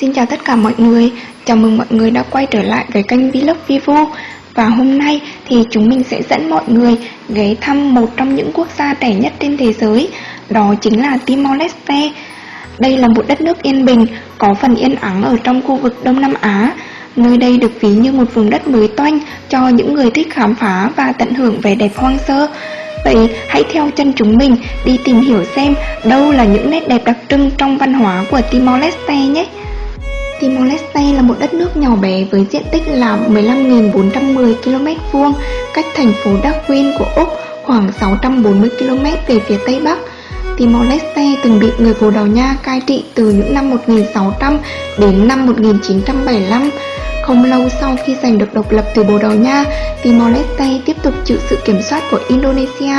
Xin chào tất cả mọi người, chào mừng mọi người đã quay trở lại với kênh Vlog Vivo. Và hôm nay thì chúng mình sẽ dẫn mọi người ghé thăm một trong những quốc gia trẻ nhất trên thế giới Đó chính là Timor-Leste. Đây là một đất nước yên bình, có phần yên ắng ở trong khu vực Đông Nam Á. Nơi đây được ví như một vùng đất mới toanh cho những người thích khám phá và tận hưởng vẻ đẹp hoang sơ. Vậy hãy theo chân chúng mình đi tìm hiểu xem đâu là những nét đẹp đặc trưng trong văn hóa của Timor-Leste nhé. Timor-Leste là một đất nước nhỏ bé với diện tích là 15.410 km vuông, cách thành phố Darwin của Úc khoảng 640 km về phía tây bắc. Timor-Leste từng bị người Bồ Đào Nha cai trị từ những năm 1600 đến năm 1975. Không lâu sau khi giành được độc lập từ Bồ Đào Nha, Timor-Leste tiếp tục chịu sự kiểm soát của Indonesia.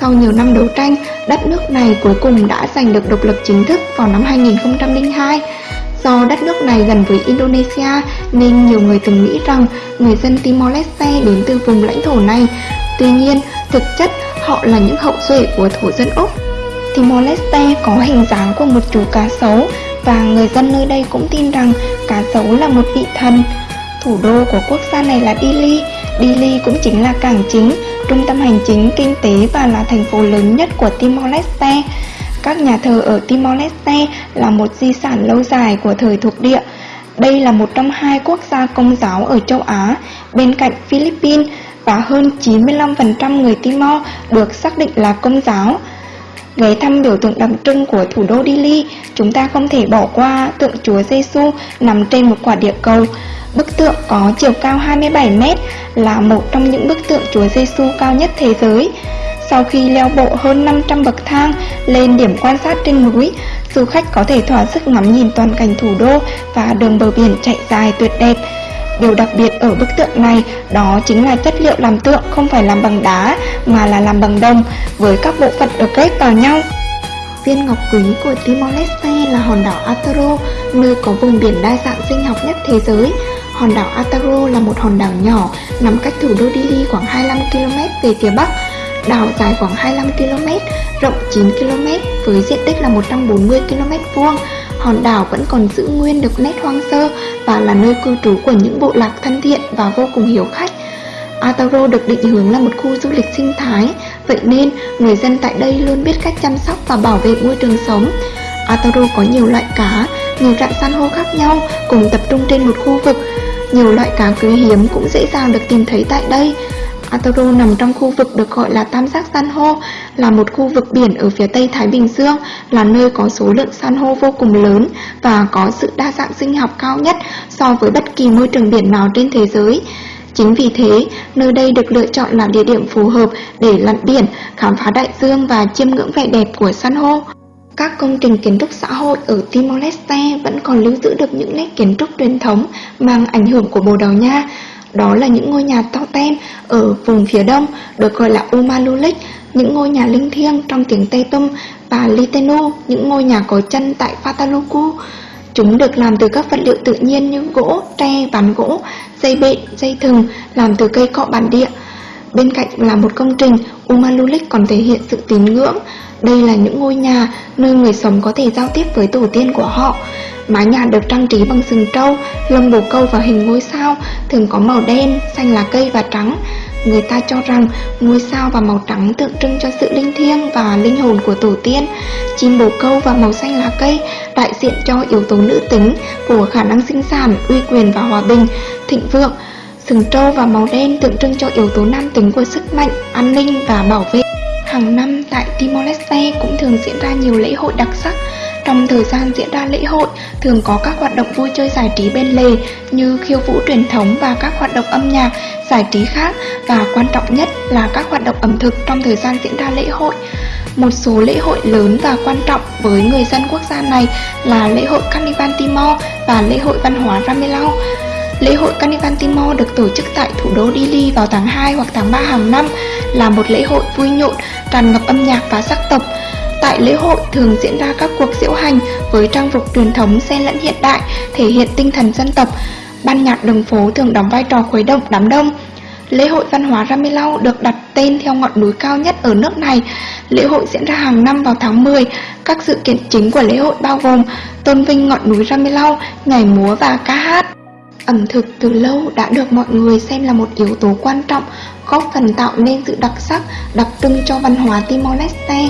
Sau nhiều năm đấu tranh, đất nước này cuối cùng đã giành được độc lập chính thức vào năm 2002. Do đất nước này gần với Indonesia nên nhiều người từng nghĩ rằng người dân Timor-Leste đến từ vùng lãnh thổ này. Tuy nhiên, thực chất họ là những hậu duệ của thổ dân Úc. Timor-Leste có hình dáng của một chú cá sấu và người dân nơi đây cũng tin rằng cá sấu là một vị thần. Thủ đô của quốc gia này là Dili. Dili cũng chính là cảng chính, trung tâm hành chính, kinh tế và là thành phố lớn nhất của Timor-Leste. Các nhà thờ ở Timor-Leste là một di sản lâu dài của thời thuộc địa. Đây là một trong hai quốc gia công giáo ở châu Á, bên cạnh Philippines và hơn 95% người Timor được xác định là công giáo. Ghé thăm biểu tượng đặc trưng của thủ đô Dili, chúng ta không thể bỏ qua tượng Chúa Giêsu nằm trên một quả địa cầu. Bức tượng có chiều cao 27m là một trong những bức tượng Chúa Giêsu cao nhất thế giới. Sau khi leo bộ hơn 500 bậc thang lên điểm quan sát trên núi, du khách có thể thỏa sức ngắm nhìn toàn cảnh thủ đô và đường bờ biển chạy dài tuyệt đẹp. Điều đặc biệt ở bức tượng này đó chính là chất liệu làm tượng không phải làm bằng đá mà là làm bằng đồng với các bộ phận được ghép vào nhau. Viên ngọc quý của Timor-Leste là hòn đảo Ataro, nơi có vùng biển đa dạng sinh học nhất thế giới. Hòn đảo Ataro là một hòn đảo nhỏ nằm cách thủ đô Dili khoảng 25 km về phía bắc Đảo dài khoảng 25 km, rộng 9 km với diện tích là 140 km vuông. Hòn đảo vẫn còn giữ nguyên được nét hoang sơ và là nơi cư trú của những bộ lạc thân thiện và vô cùng hiếu khách. Atauro được định hướng là một khu du lịch sinh thái, vậy nên người dân tại đây luôn biết cách chăm sóc và bảo vệ môi trường sống. Atauro có nhiều loại cá, nhiều rạn san hô khác nhau cùng tập trung trên một khu vực. Nhiều loại cá quý hiếm cũng dễ dàng được tìm thấy tại đây. Atoro nằm trong khu vực được gọi là tam giác san hô, là một khu vực biển ở phía tây Thái Bình Dương, là nơi có số lượng san hô vô cùng lớn và có sự đa dạng sinh học cao nhất so với bất kỳ môi trường biển nào trên thế giới. Chính vì thế, nơi đây được lựa chọn là địa điểm phù hợp để lặn biển, khám phá đại dương và chiêm ngưỡng vẻ đẹp của san hô. Các công trình kiến trúc xã hội ở Timor-Leste vẫn còn lưu giữ được những nét kiến trúc truyền thống mang ảnh hưởng của Bồ Đào Nha, đó là những ngôi nhà totem ở vùng phía đông được gọi là Umalulik, những ngôi nhà linh thiêng trong tiếng Tây Tum và Litenu, những ngôi nhà có chân tại Fataluku. Chúng được làm từ các vật liệu tự nhiên như gỗ, tre, ván gỗ, dây bện, dây thừng làm từ cây cọ bản địa. Bên cạnh là một công trình, Umalulik còn thể hiện sự tín ngưỡng. Đây là những ngôi nhà nơi người sống có thể giao tiếp với tổ tiên của họ. Mái nhà được trang trí bằng sừng trâu, lông bồ câu và hình ngôi sao, thường có màu đen, xanh lá cây và trắng. Người ta cho rằng ngôi sao và màu trắng tượng trưng cho sự linh thiêng và linh hồn của tổ tiên. Chim bồ câu và màu xanh lá cây đại diện cho yếu tố nữ tính của khả năng sinh sản, uy quyền và hòa bình, thịnh vượng. Sừng trâu và màu đen tượng trưng cho yếu tố nam tính của sức mạnh, an ninh và bảo vệ. Hàng năm tại Timor-Leste cũng thường diễn ra nhiều lễ hội đặc sắc trong thời gian diễn ra lễ hội, thường có các hoạt động vui chơi giải trí bên lề như khiêu vũ truyền thống và các hoạt động âm nhạc, giải trí khác và quan trọng nhất là các hoạt động ẩm thực trong thời gian diễn ra lễ hội. Một số lễ hội lớn và quan trọng với người dân quốc gia này là lễ hội Carnival Timor và lễ hội văn hóa Ramelau. Lễ hội Carnival Timor được tổ chức tại thủ đô Dili vào tháng 2 hoặc tháng 3 hàng năm là một lễ hội vui nhộn, tràn ngập âm nhạc và sắc tộc. Tại lễ hội thường diễn ra các cuộc diễu hành với trang phục truyền thống xen lẫn hiện đại, thể hiện tinh thần dân tộc. Ban nhạc đường phố thường đóng vai trò khuấy động đám đông. Lễ hội văn hóa Ramelau được đặt tên theo ngọn núi cao nhất ở nước này. Lễ hội diễn ra hàng năm vào tháng 10. Các sự kiện chính của lễ hội bao gồm tôn vinh ngọn núi Ramelau, nhảy múa và ca hát. Ẩm thực từ lâu đã được mọi người xem là một yếu tố quan trọng góp phần tạo nên sự đặc sắc, đặc trưng cho văn hóa Timor-Leste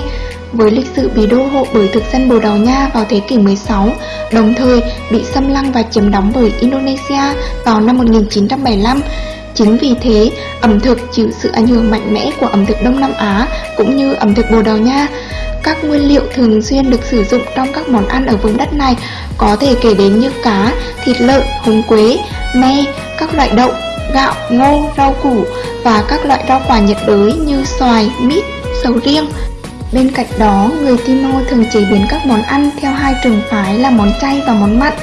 với lịch sử bị đô hộ bởi thực dân Bồ Đào Nha vào thế kỷ 16, đồng thời bị xâm lăng và chiếm đóng bởi Indonesia vào năm 1975. Chính vì thế, ẩm thực chịu sự ảnh hưởng mạnh mẽ của ẩm thực Đông Nam Á cũng như ẩm thực Bồ Đào Nha. Các nguyên liệu thường xuyên được sử dụng trong các món ăn ở vùng đất này có thể kể đến như cá, thịt lợn, húng quế, me, các loại đậu, gạo, ngô, rau củ và các loại rau quả nhiệt đới như xoài, mít, sầu riêng. Bên cạnh đó, người Timor thường chế biến các món ăn theo hai trường phái là món chay và món mặn.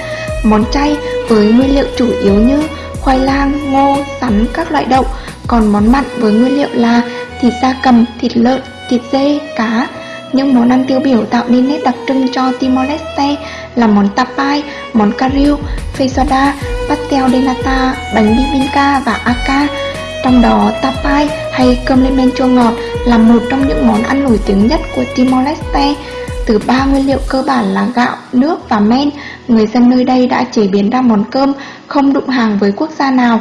Món chay với nguyên liệu chủ yếu như khoai lang, ngô, sắn, các loại đậu, còn món mặn với nguyên liệu là thịt da cầm, thịt lợn, thịt dê, cá. Những món ăn tiêu biểu tạo nên nét đặc trưng cho Timor-Leste là món tapai, món kariu, feijoada, pastel de nata, bánh bibinka và aka. Trong đó tapai hay cơm lên men chua ngọt là một trong những món ăn nổi tiếng nhất của Timor-Leste. Từ ba nguyên liệu cơ bản là gạo, nước và men, người dân nơi đây đã chế biến ra món cơm không đụng hàng với quốc gia nào.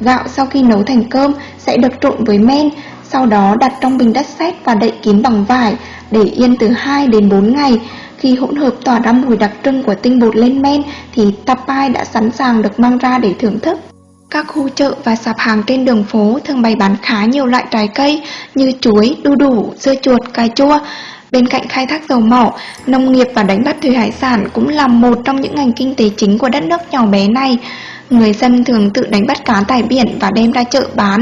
Gạo sau khi nấu thành cơm sẽ được trộn với men, sau đó đặt trong bình đất sét và đậy kín bằng vải để yên từ 2 đến 4 ngày. Khi hỗn hợp tỏa ra mùi đặc trưng của tinh bột lên men thì tapai đã sẵn sàng được mang ra để thưởng thức. Các khu chợ và sạp hàng trên đường phố thường bày bán khá nhiều loại trái cây như chuối, đu đủ, dưa chuột, cà chua. Bên cạnh khai thác dầu mỏ, nông nghiệp và đánh bắt thủy hải sản cũng là một trong những ngành kinh tế chính của đất nước nhỏ bé này. Người dân thường tự đánh bắt cá tại biển và đem ra chợ bán.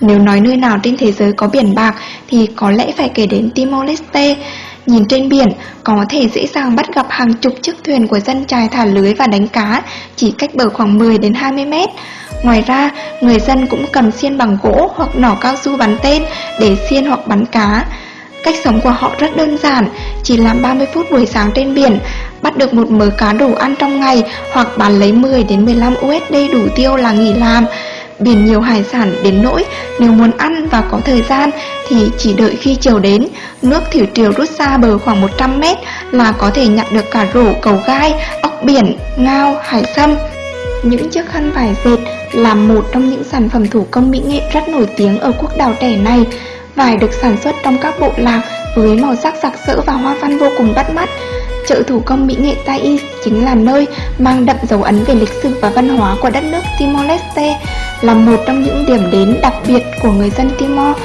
Nếu nói nơi nào trên thế giới có biển bạc thì có lẽ phải kể đến Timor-Leste. Nhìn trên biển, có thể dễ dàng bắt gặp hàng chục chiếc thuyền của dân trài thả lưới và đánh cá, chỉ cách bờ khoảng 10 đến 20 mét. Ngoài ra, người dân cũng cầm xiên bằng gỗ hoặc nỏ cao su bắn tên để xiên hoặc bắn cá. Cách sống của họ rất đơn giản, chỉ làm 30 phút buổi sáng trên biển, bắt được một mớ cá đủ ăn trong ngày hoặc bán lấy 10 đến 15 USD đủ tiêu là nghỉ làm. Biển nhiều hải sản đến nỗi nếu muốn ăn và có thời gian thì chỉ đợi khi chiều đến, nước thủy triều rút xa bờ khoảng 100 mét là có thể nhặt được cả rổ, cầu gai, ốc biển, ngao, hải sâm. Những chiếc khăn vải dệt là một trong những sản phẩm thủ công mỹ nghệ rất nổi tiếng ở quốc đảo trẻ này. Vải được sản xuất trong các bộ lạc với màu sắc sặc sỡ và hoa văn vô cùng bắt mắt. Chợ thủ công mỹ nghệ Thais chính là nơi mang đậm dấu ấn về lịch sử và văn hóa của đất nước Timor-Leste, là một trong những điểm đến đặc biệt của người dân Timor.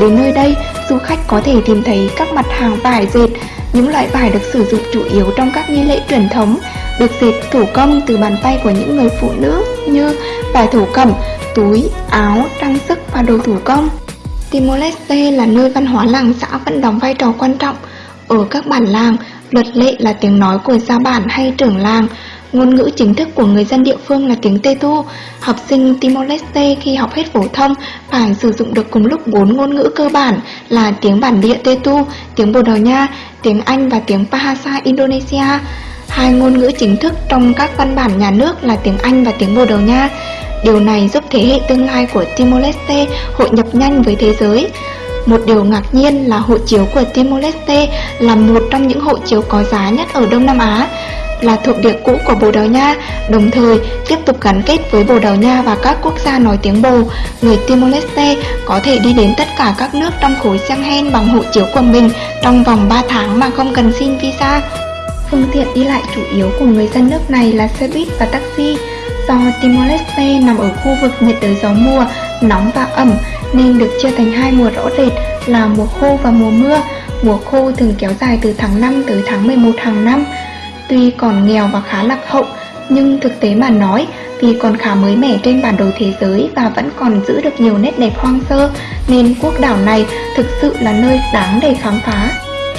Đến nơi đây, du khách có thể tìm thấy các mặt hàng vải dệt, những loại vải được sử dụng chủ yếu trong các nghi lễ truyền thống, được dệt thủ công từ bàn tay của những người phụ nữ như vải thổ cẩm, túi, áo, trang sức và đồ thủ công. Timor-Leste là nơi văn hóa làng xã vẫn đóng vai trò quan trọng. Ở các bản làng, luật lệ là tiếng nói của gia bản hay trưởng làng, Ngôn ngữ chính thức của người dân địa phương là tiếng Tetu. Học sinh Timor-Leste khi học hết phổ thông phải sử dụng được cùng lúc bốn ngôn ngữ cơ bản là tiếng bản địa Tetu, tiếng Bồ Đào Nha, tiếng Anh và tiếng Bahasa Indonesia. Hai ngôn ngữ chính thức trong các văn bản nhà nước là tiếng Anh và tiếng Bồ Đào Nha. Điều này giúp thế hệ tương lai của Timor-Leste hội nhập nhanh với thế giới. Một điều ngạc nhiên là hộ chiếu của Timor-Leste là một trong những hộ chiếu có giá nhất ở Đông Nam Á là thuộc địa cũ của Bồ Đào Nha, đồng thời tiếp tục gắn kết với Bồ Đào Nha và các quốc gia nói tiếng Bồ. Người Timor-Leste có thể đi đến tất cả các nước trong khối Schengen bằng hộ chiếu của mình trong vòng 3 tháng mà không cần xin visa. Phương tiện đi lại chủ yếu của người dân nước này là xe buýt và taxi. Do Timor-Leste nằm ở khu vực nhiệt đới gió mùa, nóng và ẩm nên được chia thành hai mùa rõ rệt là mùa khô và mùa mưa. Mùa khô thường kéo dài từ tháng 5 tới tháng 11 hàng năm. Tuy còn nghèo và khá lạc hậu, nhưng thực tế mà nói, vì còn khá mới mẻ trên bản đồ thế giới và vẫn còn giữ được nhiều nét đẹp hoang sơ, nên quốc đảo này thực sự là nơi đáng để khám phá.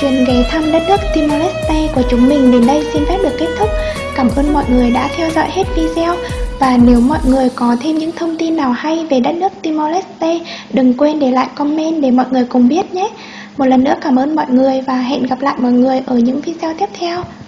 Chuyến ghé thăm đất nước Timor-Leste của chúng mình đến đây xin phép được kết thúc. Cảm ơn mọi người đã theo dõi hết video. Và nếu mọi người có thêm những thông tin nào hay về đất nước Timor-Leste, đừng quên để lại comment để mọi người cùng biết nhé. Một lần nữa cảm ơn mọi người và hẹn gặp lại mọi người ở những video tiếp theo.